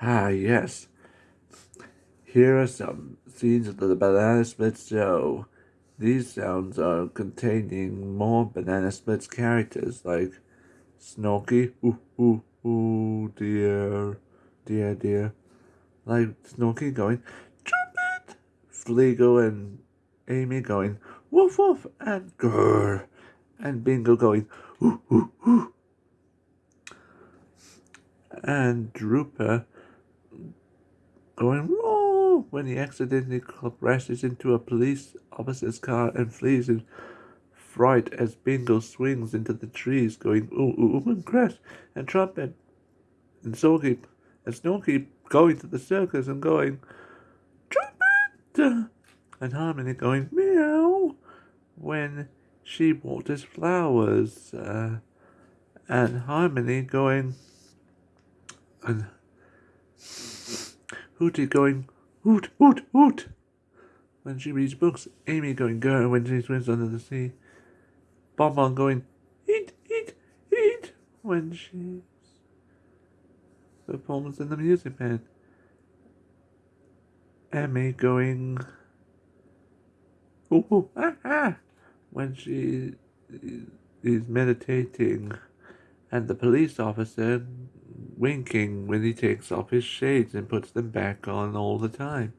ah, yes. Here are some scenes of the Banana Splits show. These sounds are containing more Banana Splits characters like Snorky, ooh, ooh, ooh, dear, dear, dear. Like Snorky going, Trumpet! Fleegle and Amy going, woof, woof, and grrr. And Bingo going, ooh, ooh, ooh and Drooper going whoa when he accidentally crashes into a police officer's car and flees in fright as Bingo swings into the trees going ooh ooh ooh and crash and Trumpet and Sorky and Snorky going to the circus and going Trumpet and Harmony going meow when she waters flowers uh, and Harmony going and Hooty going hoot hoot hoot when she reads books. Amy going go when she swims under the sea. Bonbon going eat eat eat when she performs in the music band. Emmy going ooh, ooh ah ah when she is meditating and the police officer winking when he takes off his shades and puts them back on all the time.